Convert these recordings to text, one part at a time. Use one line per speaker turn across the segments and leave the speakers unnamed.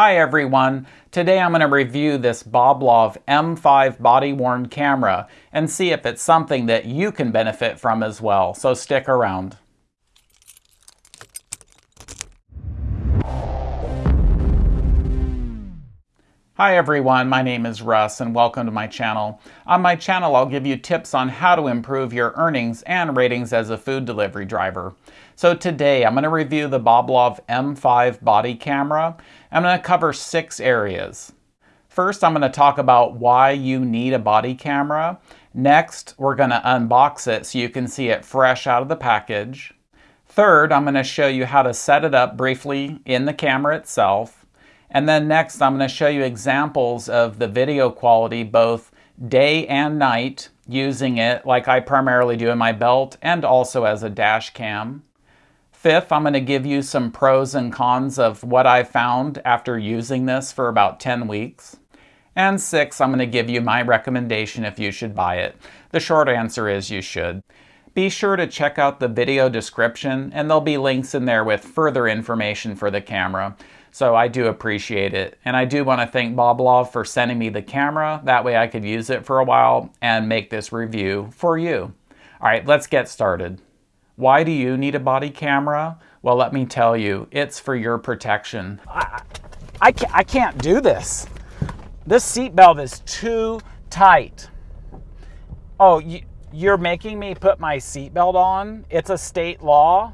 Hi everyone, today I'm going to review this Boblov M5 body-worn camera and see if it's something that you can benefit from as well, so stick around. Hi everyone, my name is Russ and welcome to my channel. On my channel I'll give you tips on how to improve your earnings and ratings as a food delivery driver. So today I'm going to review the Boblov M5 body camera. I'm going to cover six areas. First I'm going to talk about why you need a body camera. Next we're going to unbox it so you can see it fresh out of the package. Third I'm going to show you how to set it up briefly in the camera itself. And then next, I'm going to show you examples of the video quality both day and night using it like I primarily do in my belt and also as a dash cam. Fifth, I'm going to give you some pros and cons of what I found after using this for about 10 weeks. And six, I'm going to give you my recommendation if you should buy it. The short answer is you should. Be sure to check out the video description and there'll be links in there with further information for the camera. So I do appreciate it. And I do want to thank Boblov for sending me the camera. That way I could use it for a while and make this review for you. All right, let's get started. Why do you need a body camera? Well, let me tell you, it's for your protection. I, I, can't, I can't do this. This seatbelt is too tight. Oh, you, you're making me put my seatbelt on? It's a state law?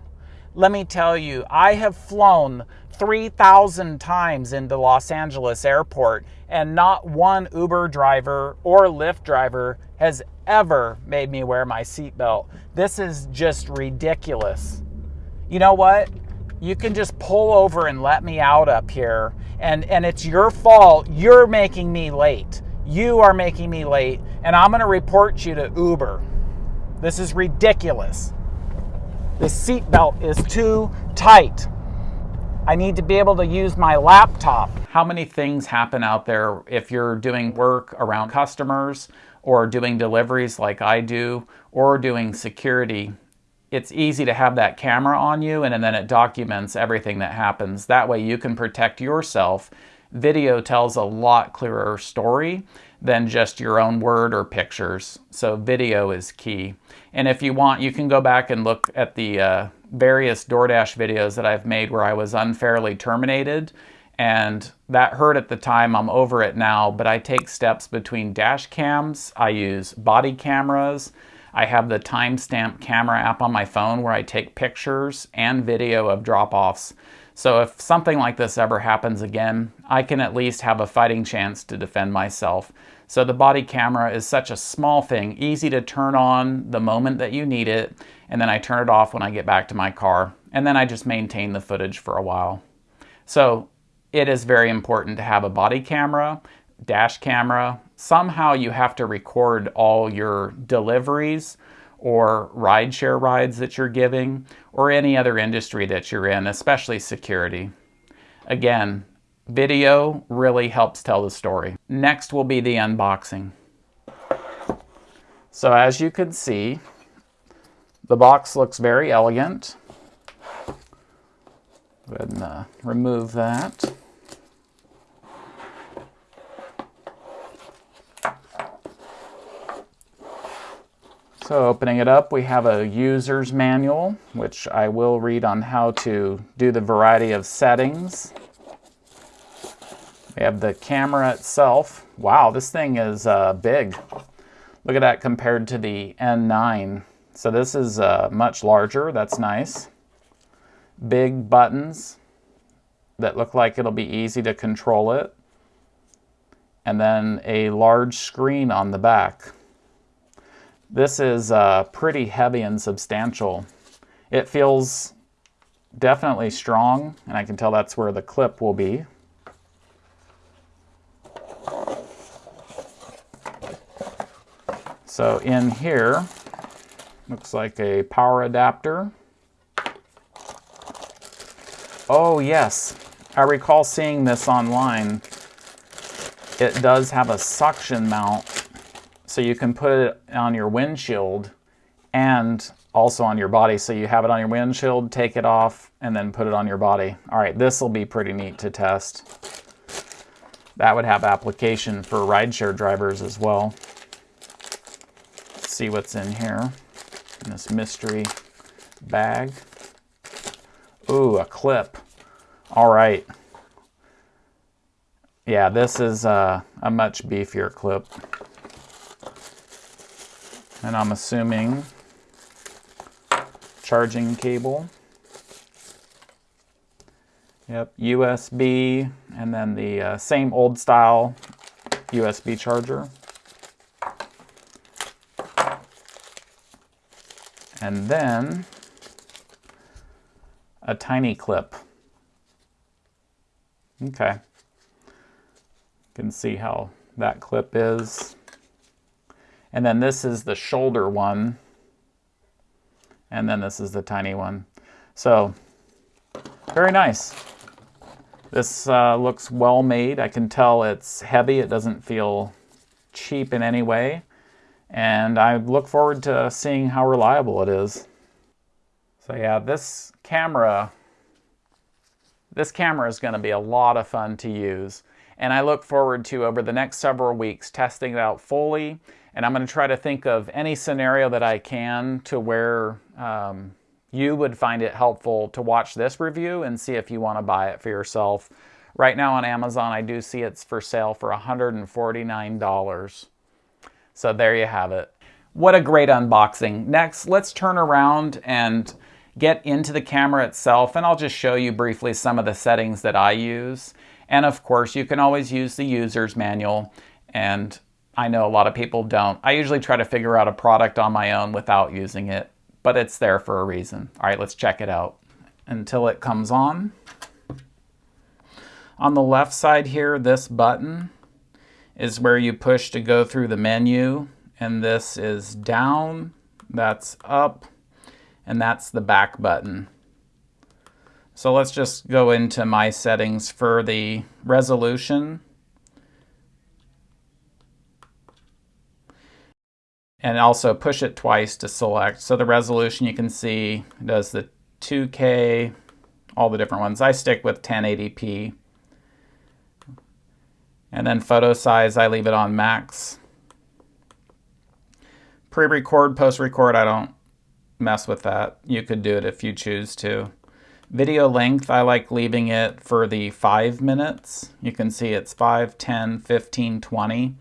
Let me tell you, I have flown 3,000 times into Los Angeles airport, and not one Uber driver or Lyft driver has ever made me wear my seatbelt. This is just ridiculous. You know what? You can just pull over and let me out up here, and, and it's your fault. You're making me late. You are making me late, and I'm going to report you to Uber. This is ridiculous. This seatbelt is too tight. I need to be able to use my laptop. How many things happen out there if you're doing work around customers or doing deliveries like I do or doing security? It's easy to have that camera on you and then it documents everything that happens. That way you can protect yourself. Video tells a lot clearer story than just your own word or pictures. So video is key. And if you want, you can go back and look at the uh, various DoorDash videos that I've made where I was unfairly terminated and that hurt at the time. I'm over it now, but I take steps between dash cams. I use body cameras. I have the timestamp camera app on my phone where I take pictures and video of drop-offs. So if something like this ever happens again, I can at least have a fighting chance to defend myself. So the body camera is such a small thing, easy to turn on the moment that you need it, and then I turn it off when I get back to my car, and then I just maintain the footage for a while. So it is very important to have a body camera, dash camera. Somehow you have to record all your deliveries or rideshare rides that you're giving or any other industry that you're in, especially security. Again, video really helps tell the story. Next will be the unboxing. So as you can see, the box looks very elegant. Go ahead and uh, remove that. So opening it up, we have a user's manual, which I will read on how to do the variety of settings. We have the camera itself. Wow, this thing is uh, big. Look at that compared to the N9. So this is uh, much larger, that's nice. Big buttons that look like it'll be easy to control it. And then a large screen on the back. This is uh, pretty heavy and substantial. It feels definitely strong, and I can tell that's where the clip will be. So in here, Looks like a power adapter. Oh yes, I recall seeing this online. It does have a suction mount, so you can put it on your windshield and also on your body. So you have it on your windshield, take it off, and then put it on your body. All right, this will be pretty neat to test. that would have application for rideshare drivers as well. Let's see what's in here in this mystery bag. Ooh, a clip. All right. Yeah, this is uh, a much beefier clip. And I'm assuming charging cable. Yep, USB, and then the uh, same old style USB charger. And then a tiny clip. Okay. You can see how that clip is. And then this is the shoulder one. And then this is the tiny one. So, very nice. This uh, looks well made. I can tell it's heavy. It doesn't feel cheap in any way. And I look forward to seeing how reliable it is. So yeah, this camera, this camera is going to be a lot of fun to use. And I look forward to, over the next several weeks, testing it out fully. And I'm going to try to think of any scenario that I can to where um, you would find it helpful to watch this review and see if you want to buy it for yourself. Right now on Amazon, I do see it's for sale for $149. So there you have it. What a great unboxing. Next, let's turn around and get into the camera itself and I'll just show you briefly some of the settings that I use. And of course, you can always use the user's manual and I know a lot of people don't. I usually try to figure out a product on my own without using it but it's there for a reason. All right, let's check it out until it comes on. On the left side here, this button is where you push to go through the menu, and this is down, that's up, and that's the back button. So let's just go into my settings for the resolution. And also push it twice to select. So the resolution you can see does the 2K, all the different ones. I stick with 1080p. And then photo size, I leave it on max. Pre-record, post-record, I don't mess with that. You could do it if you choose to. Video length, I like leaving it for the 5 minutes. You can see it's 5, 10, 15, 20.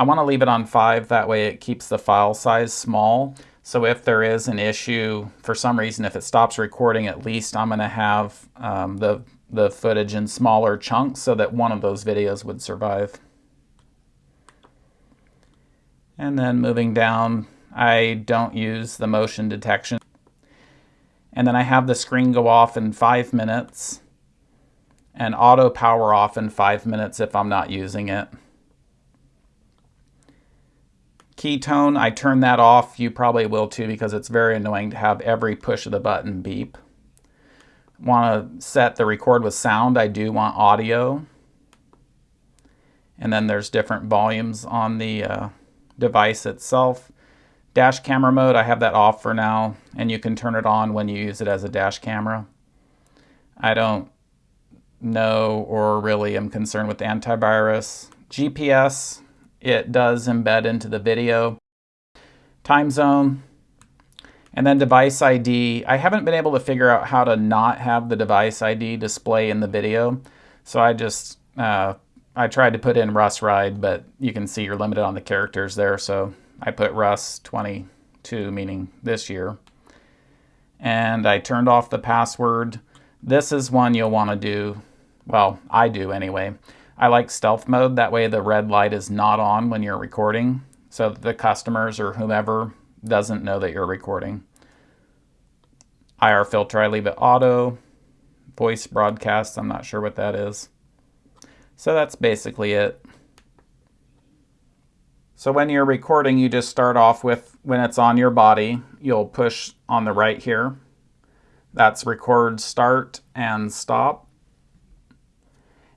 I want to leave it on 5, that way it keeps the file size small. So if there is an issue, for some reason, if it stops recording, at least I'm going to have um, the, the footage in smaller chunks so that one of those videos would survive. And then moving down, I don't use the motion detection. And then I have the screen go off in five minutes and auto power off in five minutes if I'm not using it. Key tone, I turn that off. You probably will too because it's very annoying to have every push of the button beep. Want to set the record with sound, I do want audio. And then there's different volumes on the uh, device itself. Dash camera mode, I have that off for now, and you can turn it on when you use it as a dash camera. I don't know or really am concerned with antivirus. GPS, it does embed into the video. Time zone, and then device ID. I haven't been able to figure out how to not have the device ID display in the video. So I just, uh, I tried to put in Russ Ride, but you can see you're limited on the characters there. So I put Russ 22, meaning this year. And I turned off the password. This is one you'll want to do, well, I do anyway. I like stealth mode. That way the red light is not on when you're recording so the customers or whomever doesn't know that you're recording. IR filter, I leave it auto. Voice broadcast, I'm not sure what that is. So that's basically it. So when you're recording, you just start off with, when it's on your body, you'll push on the right here. That's record start and stop.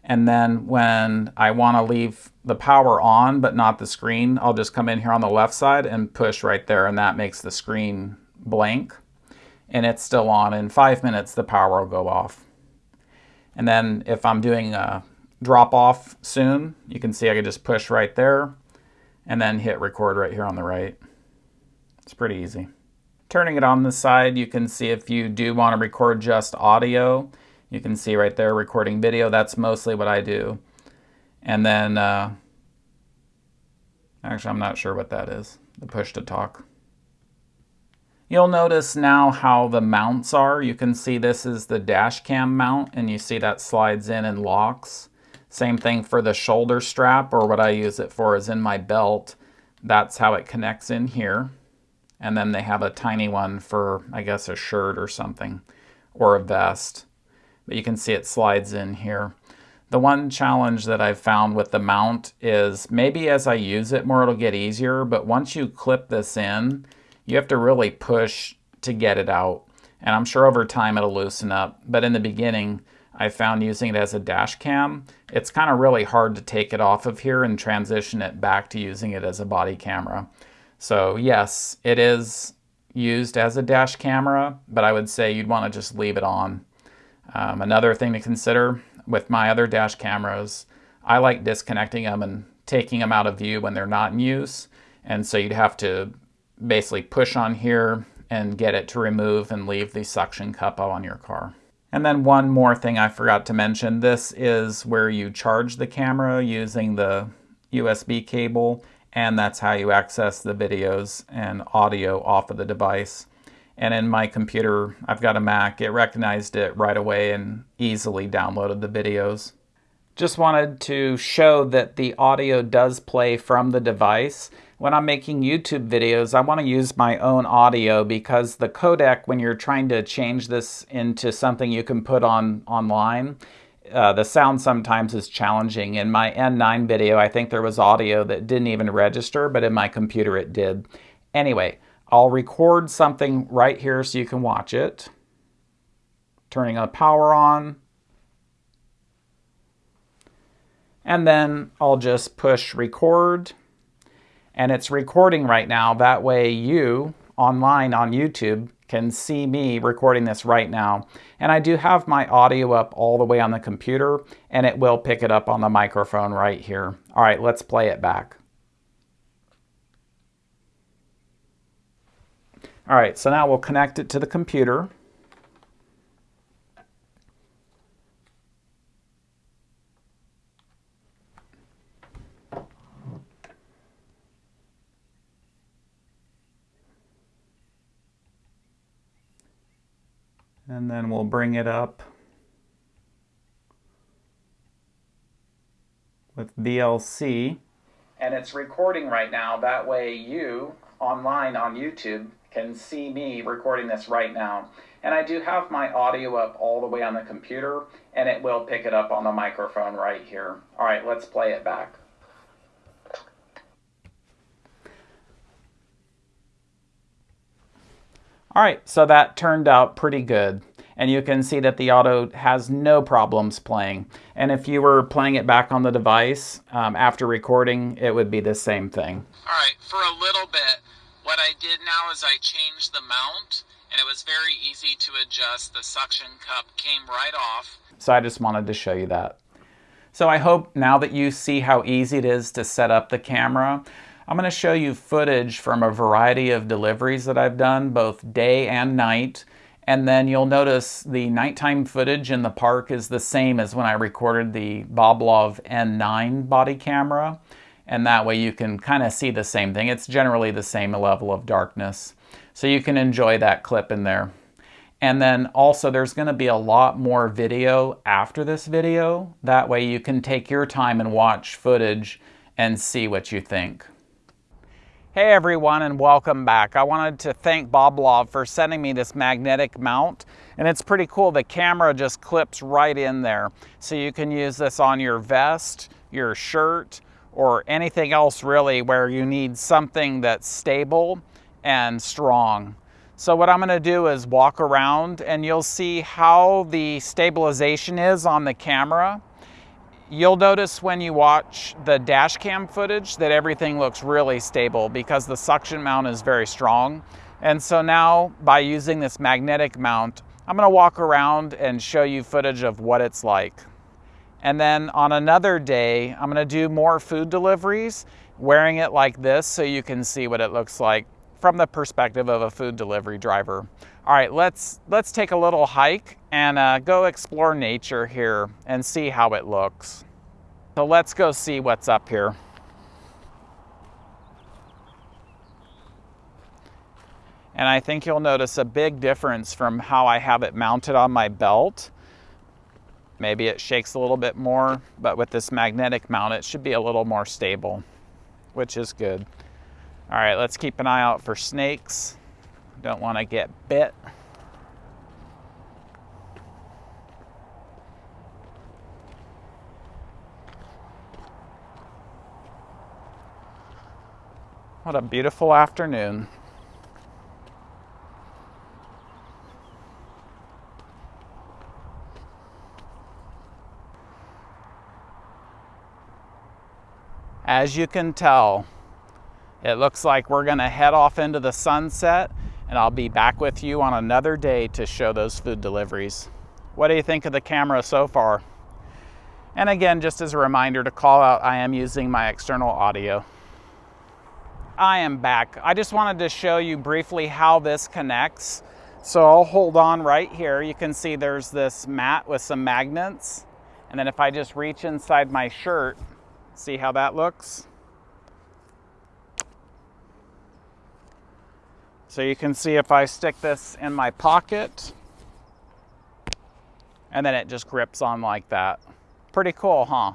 And then when I want to leave the power on but not the screen, I'll just come in here on the left side and push right there and that makes the screen blank. And it's still on. In five minutes, the power will go off. And then if I'm doing a drop off soon. You can see I can just push right there and then hit record right here on the right. It's pretty easy. Turning it on the side, you can see if you do want to record just audio, you can see right there recording video. That's mostly what I do. And then, uh, actually, I'm not sure what that is, the push to talk. You'll notice now how the mounts are. You can see this is the dash cam mount and you see that slides in and locks. Same thing for the shoulder strap or what I use it for is in my belt. That's how it connects in here. And then they have a tiny one for, I guess, a shirt or something or a vest. But you can see it slides in here. The one challenge that I've found with the mount is maybe as I use it more it'll get easier, but once you clip this in, you have to really push to get it out. And I'm sure over time it'll loosen up. But in the beginning, I found using it as a dash cam, it's kind of really hard to take it off of here and transition it back to using it as a body camera. So yes, it is used as a dash camera, but I would say you'd want to just leave it on. Um, another thing to consider with my other dash cameras, I like disconnecting them and taking them out of view when they're not in use. And so you'd have to basically push on here and get it to remove and leave the suction cup on your car. And then one more thing I forgot to mention, this is where you charge the camera using the USB cable, and that's how you access the videos and audio off of the device. And in my computer, I've got a Mac, it recognized it right away and easily downloaded the videos. Just wanted to show that the audio does play from the device when I'm making YouTube videos, I want to use my own audio because the codec, when you're trying to change this into something you can put on online, uh, the sound sometimes is challenging. In my N9 video, I think there was audio that didn't even register, but in my computer it did. Anyway, I'll record something right here so you can watch it. Turning the power on. And then I'll just push record and it's recording right now. That way you, online on YouTube, can see me recording this right now. And I do have my audio up all the way on the computer, and it will pick it up on the microphone right here. All right, let's play it back. All right, so now we'll connect it to the computer. and then we'll bring it up with VLC. And it's recording right now. That way you, online on YouTube, can see me recording this right now. And I do have my audio up all the way on the computer, and it will pick it up on the microphone right here. All right, let's play it back. All right, so that turned out pretty good. And you can see that the auto has no problems playing. And if you were playing it back on the device um, after recording, it would be the same thing.
All right, for a little bit, I did now is I changed the mount and it was very easy to adjust. The suction cup came right off.
So I just wanted to show you that. So I hope now that you see how easy it is to set up the camera, I'm going to show you footage from a variety of deliveries that I've done, both day and night. And then you'll notice the nighttime footage in the park is the same as when I recorded the Boblov N9 body camera. And that way you can kind of see the same thing. It's generally the same level of darkness. So you can enjoy that clip in there. And then also there's going to be a lot more video after this video. That way you can take your time and watch footage and see what you think. Hey everyone and welcome back. I wanted to thank Boblov for sending me this magnetic mount and it's pretty cool. The camera just clips right in there. So you can use this on your vest, your shirt, or anything else really where you need something that's stable and strong. So what I'm gonna do is walk around and you'll see how the stabilization is on the camera You'll notice when you watch the dash cam footage that everything looks really stable because the suction mount is very strong. And so now by using this magnetic mount, I'm gonna walk around and show you footage of what it's like. And then on another day, I'm gonna do more food deliveries, wearing it like this so you can see what it looks like from the perspective of a food delivery driver. All right, let's, let's take a little hike and uh, go explore nature here and see how it looks. So let's go see what's up here. And I think you'll notice a big difference from how I have it mounted on my belt. Maybe it shakes a little bit more, but with this magnetic mount, it should be a little more stable, which is good. All right, let's keep an eye out for snakes. Don't want to get bit. What a beautiful afternoon. As you can tell, it looks like we're gonna head off into the sunset and I'll be back with you on another day to show those food deliveries. What do you think of the camera so far? And again, just as a reminder to call out, I am using my external audio. I am back. I just wanted to show you briefly how this connects. So I'll hold on right here. You can see there's this mat with some magnets. And then if I just reach inside my shirt, see how that looks? So you can see if I stick this in my pocket, and then it just grips on like that. Pretty cool, huh?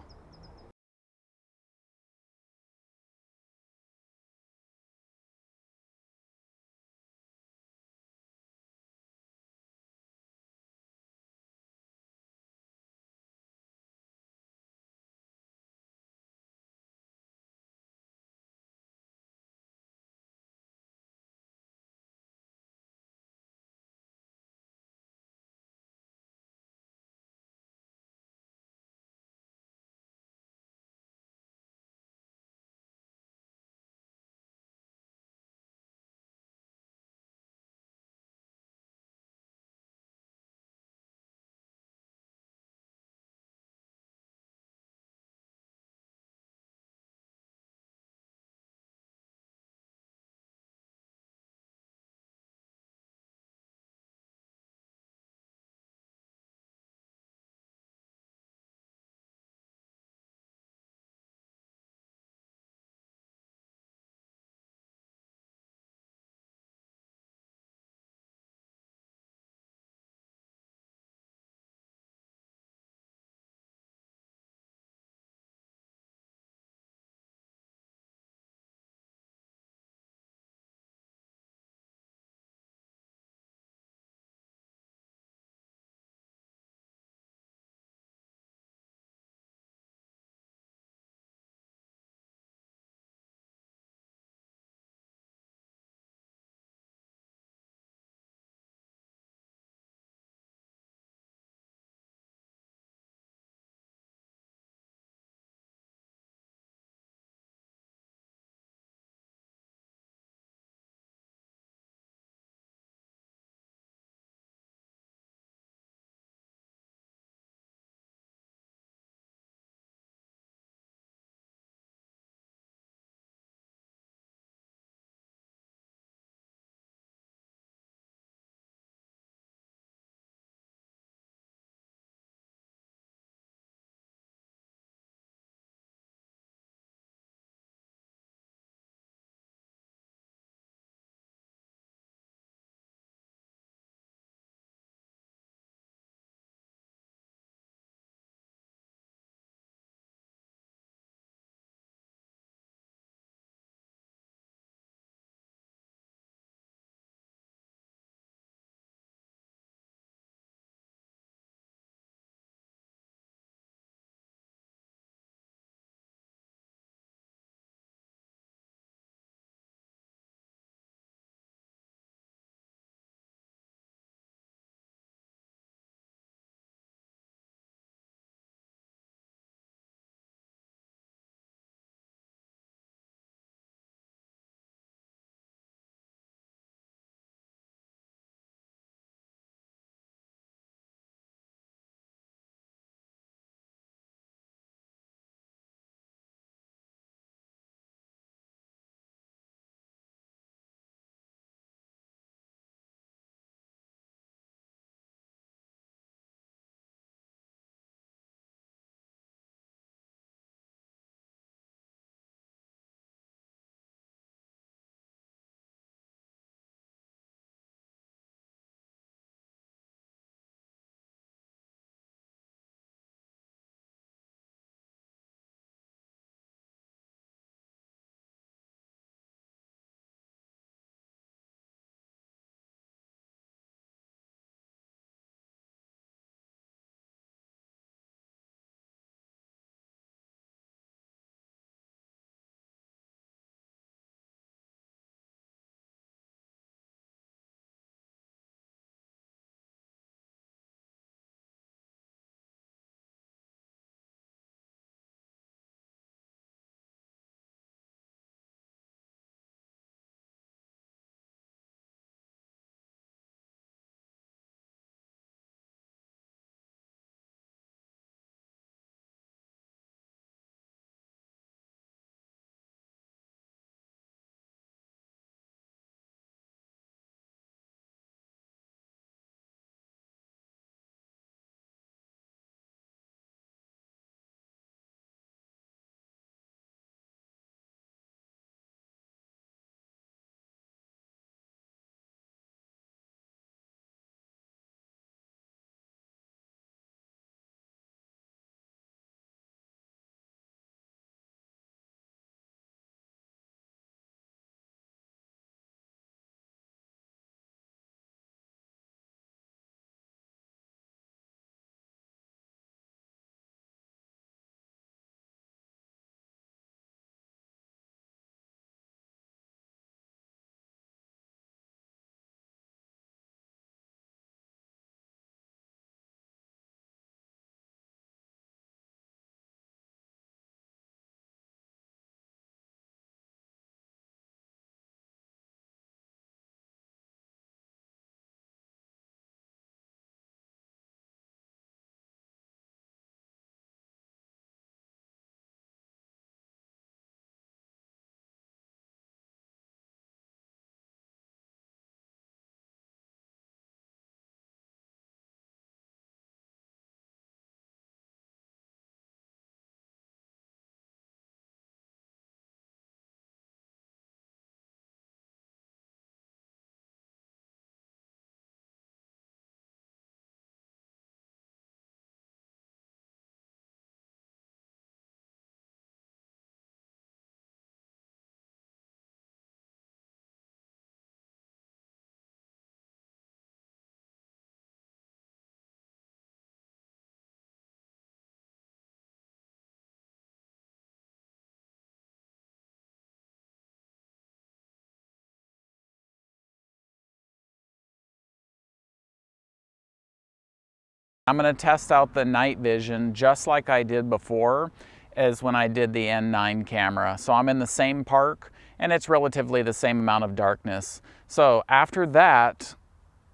I'm going to test out the night vision just like I did before as when I did the N9 camera. So I'm in the same park and it's relatively the same amount of darkness. So after that,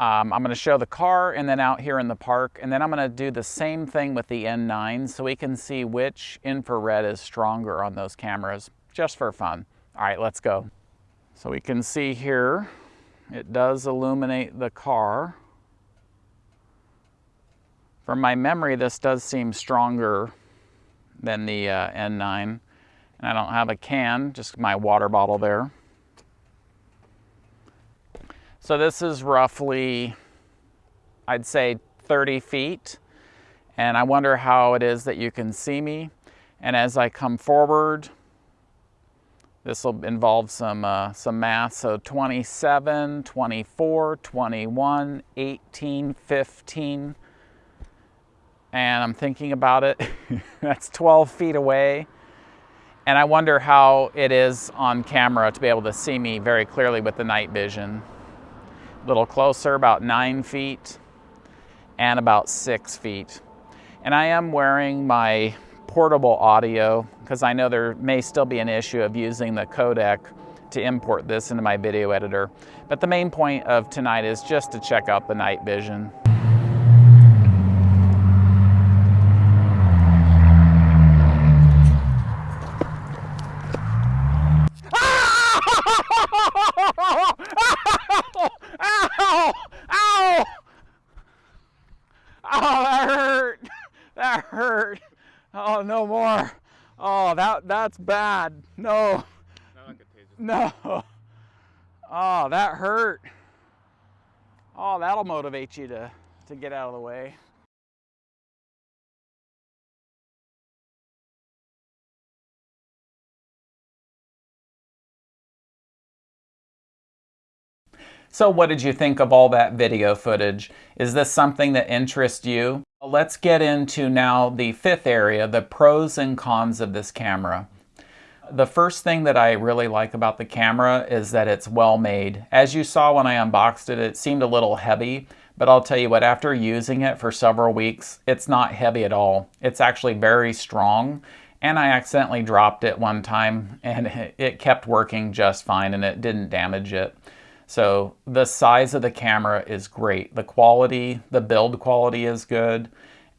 um, I'm going to show the car and then out here in the park and then I'm going to do the same thing with the N9 so we can see which infrared is stronger on those cameras just for fun. All right, let's go. So we can see here, it does illuminate the car. From my memory, this does seem stronger than the uh, N9. And I don't have a can, just my water bottle there. So this is roughly, I'd say 30 feet. And I wonder how it is that you can see me. And as I come forward, this will involve some, uh, some math. So 27, 24, 21, 18, 15. And I'm thinking about it. That's 12 feet away. And I wonder how it is on camera to be able to see me very clearly with the night vision. A little closer, about nine feet and about six feet. And I am wearing my portable audio because I know there may still be an issue of using the codec to import this into my video editor. But the main point of tonight is just to check out the night vision. Ow! Ow! Oh, that hurt. That hurt. Oh, no more. Oh, that that's bad. No. No. Oh, that hurt. Oh, that'll motivate you to, to get out of the way. So what did you think of all that video footage? Is this something that interests you? Let's get into now the fifth area, the pros and cons of this camera. The first thing that I really like about the camera is that it's well made. As you saw when I unboxed it, it seemed a little heavy, but I'll tell you what, after using it for several weeks, it's not heavy at all. It's actually very strong, and I accidentally dropped it one time, and it kept working just fine, and it didn't damage it. So the size of the camera is great. The quality, the build quality is good,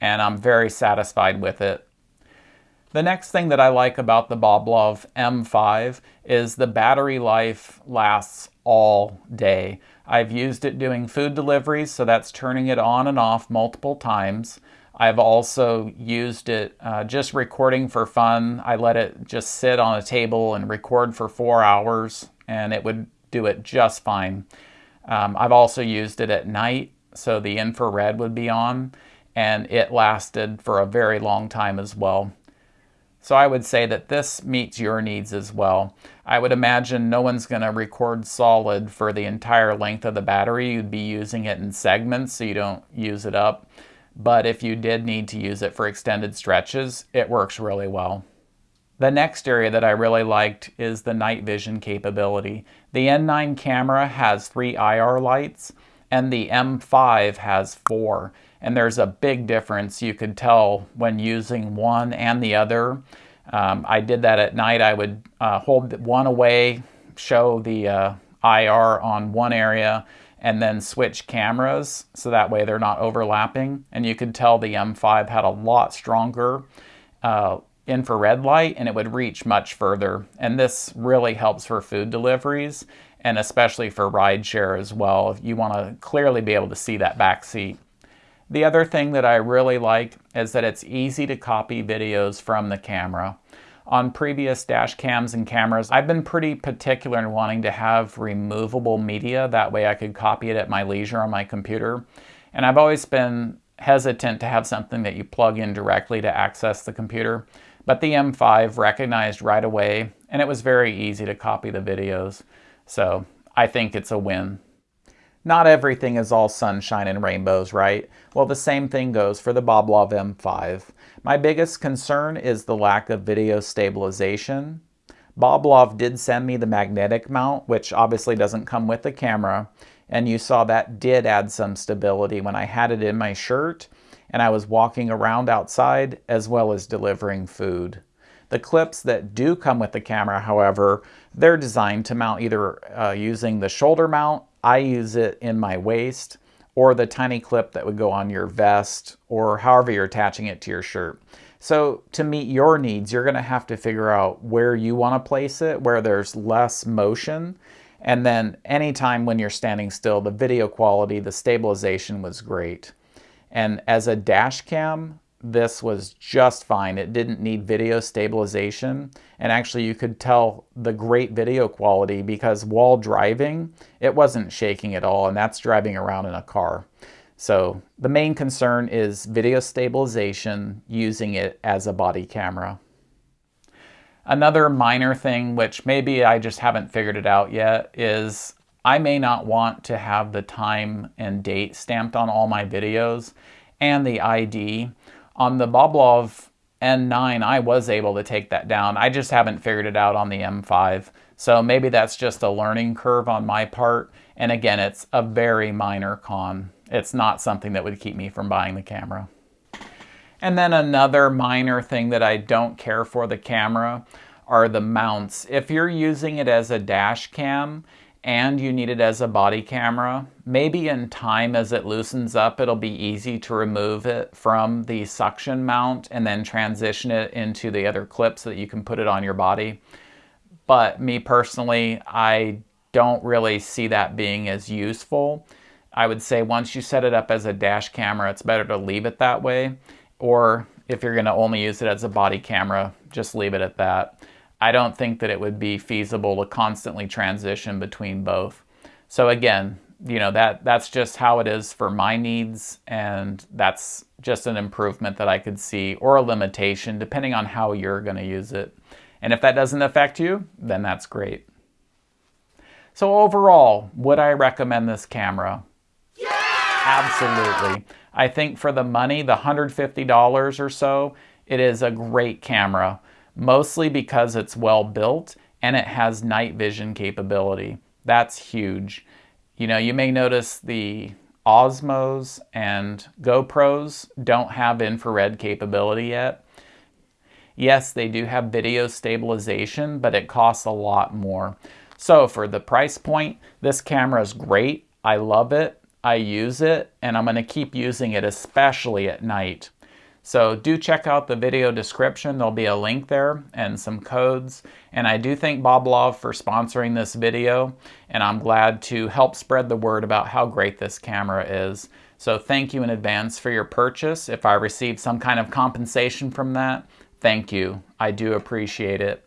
and I'm very satisfied with it. The next thing that I like about the Boblov M5 is the battery life lasts all day. I've used it doing food deliveries, so that's turning it on and off multiple times. I've also used it uh, just recording for fun. I let it just sit on a table and record for four hours, and it would do it just fine. Um, I've also used it at night, so the infrared would be on, and it lasted for a very long time as well. So I would say that this meets your needs as well. I would imagine no one's going to record solid for the entire length of the battery. You'd be using it in segments so you don't use it up. But if you did need to use it for extended stretches, it works really well. The next area that I really liked is the night vision capability. The N9 camera has three IR lights and the M5 has four. And there's a big difference you could tell when using one and the other. Um, I did that at night. I would uh, hold one away, show the uh, IR on one area, and then switch cameras so that way they're not overlapping. And you could tell the M5 had a lot stronger uh, infrared light and it would reach much further. And this really helps for food deliveries and especially for rideshare as well. You want to clearly be able to see that back seat. The other thing that I really like is that it's easy to copy videos from the camera. On previous dash cams and cameras, I've been pretty particular in wanting to have removable media. That way I could copy it at my leisure on my computer. And I've always been hesitant to have something that you plug in directly to access the computer. But the M5 recognized right away, and it was very easy to copy the videos. So I think it's a win. Not everything is all sunshine and rainbows, right? Well, the same thing goes for the Boblov M5. My biggest concern is the lack of video stabilization. Boblov did send me the magnetic mount, which obviously doesn't come with the camera, and you saw that did add some stability when I had it in my shirt and I was walking around outside as well as delivering food. The clips that do come with the camera, however, they're designed to mount either uh, using the shoulder mount, I use it in my waist, or the tiny clip that would go on your vest, or however you're attaching it to your shirt. So to meet your needs, you're gonna have to figure out where you wanna place it, where there's less motion, and then anytime when you're standing still, the video quality, the stabilization was great. And as a dash cam, this was just fine. It didn't need video stabilization. And actually you could tell the great video quality because while driving, it wasn't shaking at all. And that's driving around in a car. So the main concern is video stabilization using it as a body camera. Another minor thing, which maybe I just haven't figured it out yet, is I may not want to have the time and date stamped on all my videos and the ID. On the Boblov N9, I was able to take that down. I just haven't figured it out on the M5. So maybe that's just a learning curve on my part. And again, it's a very minor con. It's not something that would keep me from buying the camera. And then another minor thing that I don't care for the camera are the mounts. If you're using it as a dash cam and you need it as a body camera, maybe in time as it loosens up, it'll be easy to remove it from the suction mount and then transition it into the other clip so that you can put it on your body. But me personally, I don't really see that being as useful. I would say once you set it up as a dash camera, it's better to leave it that way or if you're going to only use it as a body camera, just leave it at that. I don't think that it would be feasible to constantly transition between both. So again, you know, that that's just how it is for my needs and that's just an improvement that I could see or a limitation depending on how you're going to use it. And if that doesn't affect you, then that's great. So overall, would I recommend this camera? Yeah! Absolutely. I think for the money, the $150 or so, it is a great camera, mostly because it's well built and it has night vision capability. That's huge. You know, you may notice the Osmos and GoPros don't have infrared capability yet. Yes, they do have video stabilization, but it costs a lot more. So for the price point, this camera is great. I love it. I use it and I'm going to keep using it especially at night. So do check out the video description. There'll be a link there and some codes. And I do thank Boblov for sponsoring this video. And I'm glad to help spread the word about how great this camera is. So thank you in advance for your purchase. If I receive some kind of compensation from that, thank you. I do appreciate it.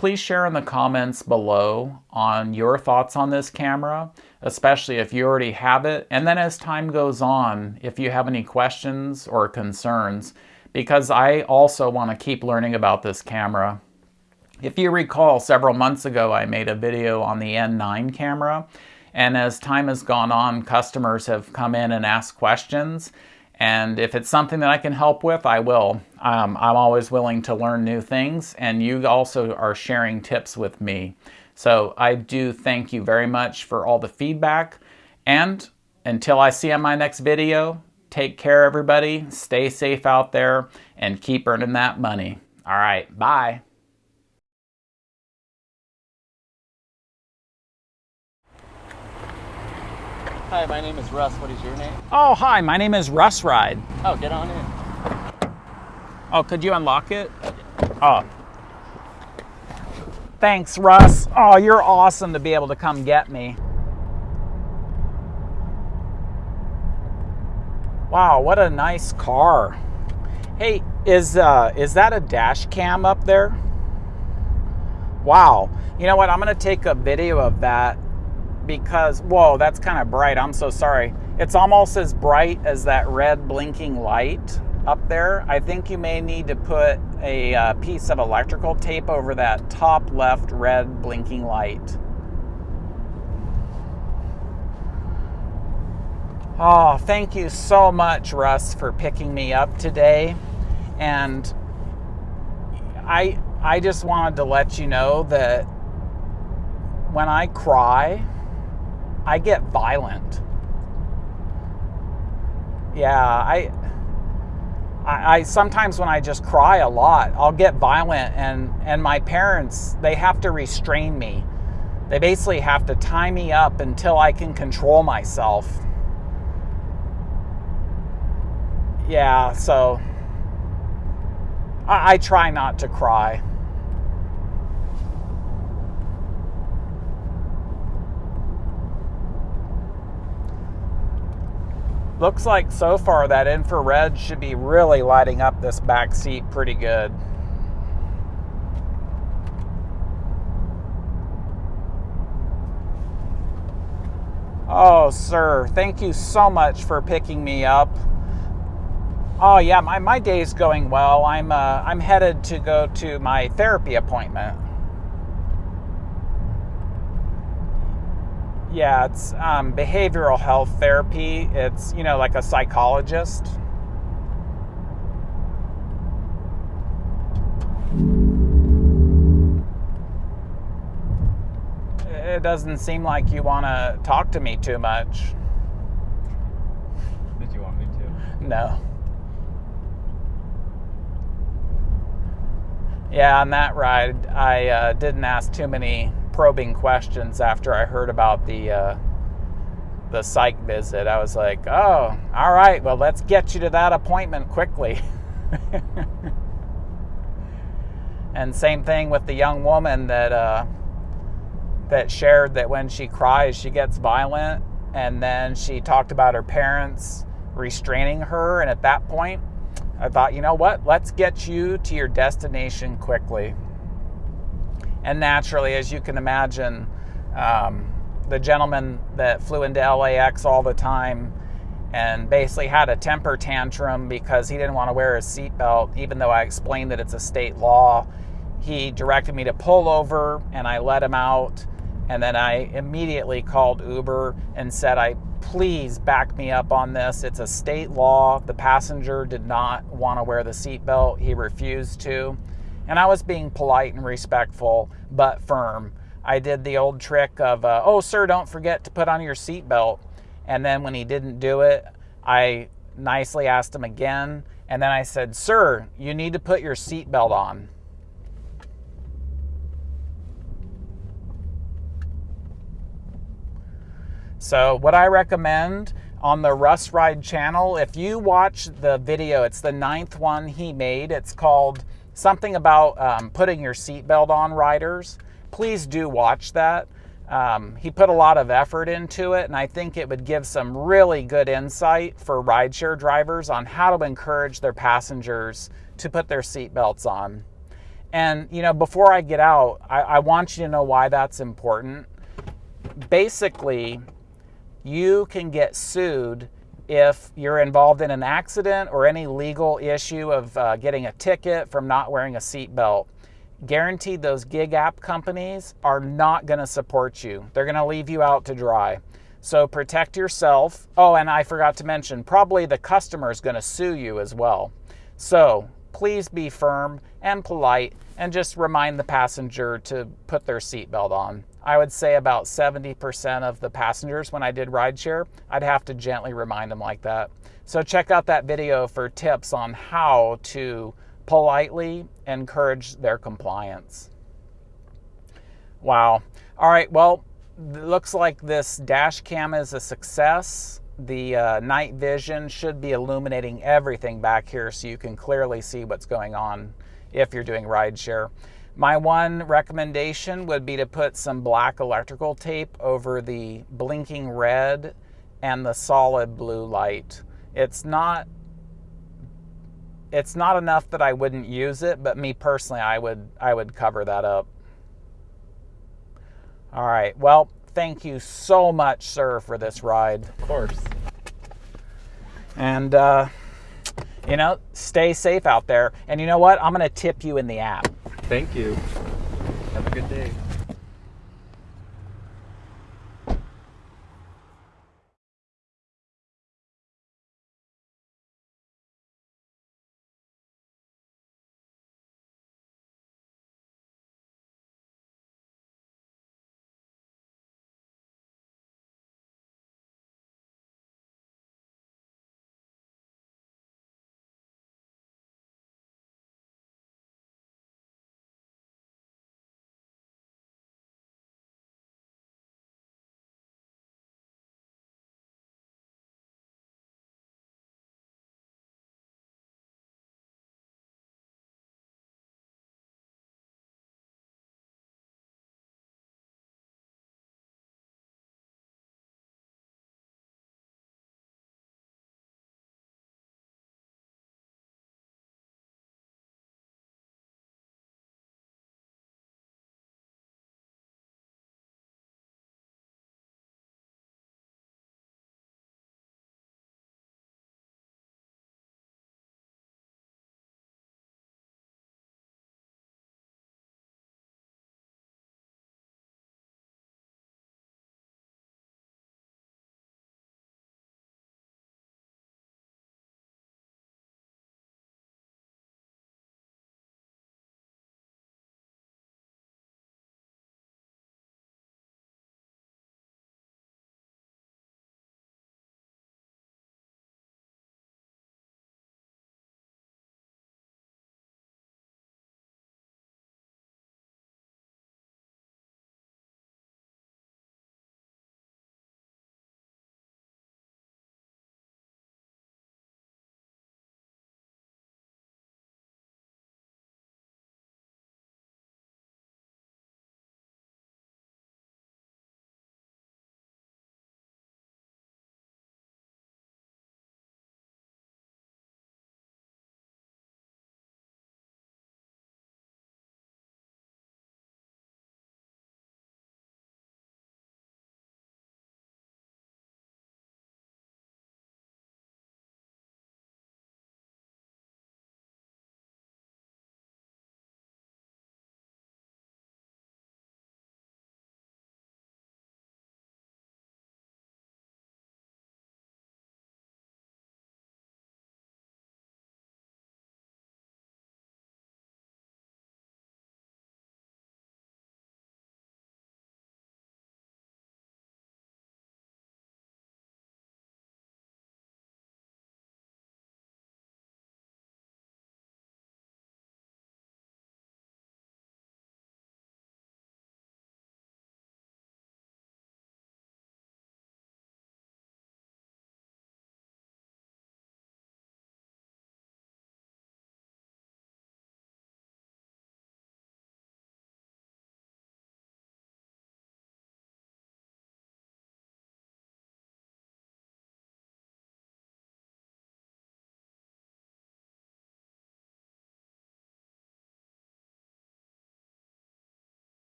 Please share in the comments below on your thoughts on this camera, especially if you already have it. And then as time goes on, if you have any questions or concerns, because I also want to keep learning about this camera. If you recall, several months ago, I made a video on the N9 camera. And as time has gone on, customers have come in and asked questions. And if it's something that I can help with, I will. Um, I'm always willing to learn new things, and you also are sharing tips with me. So I do thank you very much for all the feedback. And until I see you on my next video, take care, everybody. Stay safe out there and keep earning that money. All right, bye.
Hi, my name is Russ. What is your name?
Oh, hi, my name is Russ Ride.
Oh, get on in.
Oh, could you unlock it? Oh. Thanks, Russ. Oh, you're awesome to be able to come get me. Wow, what a nice car. Hey, is uh, is that a dash cam up there? Wow. You know what? I'm going to take a video of that because, whoa, that's kind of bright. I'm so sorry. It's almost as bright as that red blinking light up there. I think you may need to put a uh, piece of electrical tape over that top left red blinking light. Oh, thank you so much, Russ, for picking me up today. And I, I just wanted to let you know that when I cry, I get violent. Yeah, I I, I sometimes when I just cry a lot, I'll get violent, and and my parents they have to restrain me. They basically have to tie me up until I can control myself. Yeah, so I, I try not to cry. Looks like so far that infrared should be really lighting up this back seat pretty good. Oh, sir, thank you so much for picking me up. Oh yeah, my, my day's going well. I'm uh, I'm headed to go to my therapy appointment. Yeah, it's um, behavioral health therapy. It's, you know, like a psychologist. It doesn't seem like you want to talk to me too much.
Did you want me to?
No. Yeah, on that ride, I uh, didn't ask too many probing questions after I heard about the uh, the psych visit. I was like, "Oh, all right. Well, let's get you to that appointment quickly." and same thing with the young woman that uh, that shared that when she cries, she gets violent, and then she talked about her parents restraining her, and at that point, I thought, you know what? Let's get you to your destination quickly. And naturally, as you can imagine, um, the gentleman that flew into LAX all the time and basically had a temper tantrum because he didn't want to wear his seatbelt, even though I explained that it's a state law. He directed me to pull over and I let him out. And then I immediately called Uber and said, I please back me up on this. It's a state law. The passenger did not want to wear the seatbelt, he refused to. And I was being polite and respectful, but firm. I did the old trick of, uh, oh, sir, don't forget to put on your seatbelt. And then when he didn't do it, I nicely asked him again. And then I said, sir, you need to put your seatbelt on. So, what I recommend on the Russ Ride channel, if you watch the video, it's the ninth one he made. It's called something about um, putting your seatbelt on riders, please do watch that. Um, he put a lot of effort into it, and I think it would give some really good insight for rideshare drivers on how to encourage their passengers to put their seatbelts on. And, you know, before I get out, I, I want you to know why that's important. Basically, you can get sued if you're involved in an accident or any legal issue of uh, getting a ticket from not wearing a seatbelt, guaranteed those gig app companies are not going to support you. They're going to leave you out to dry. So protect yourself. Oh, and I forgot to mention, probably the customer is going to sue you as well. So please be firm and polite and just remind the passenger to put their seatbelt on. I would say about 70% of the passengers when I did rideshare, I'd have to gently remind them like that. So check out that video for tips on how to politely encourage their compliance. Wow. All right, well, looks like this dash cam is a success. The uh, night vision should be illuminating everything back here so you can clearly see what's going on if you're doing rideshare. My one recommendation would be to put some black electrical tape over the blinking red and the solid blue light. It's not it's not enough that I wouldn't use it, but me personally I would I would cover that up. All right. Well, thank you so much, sir, for this ride.
Of course.
And uh, you know, stay safe out there. And you know what? I'm going to tip you in the app.
Thank you. Have a good day.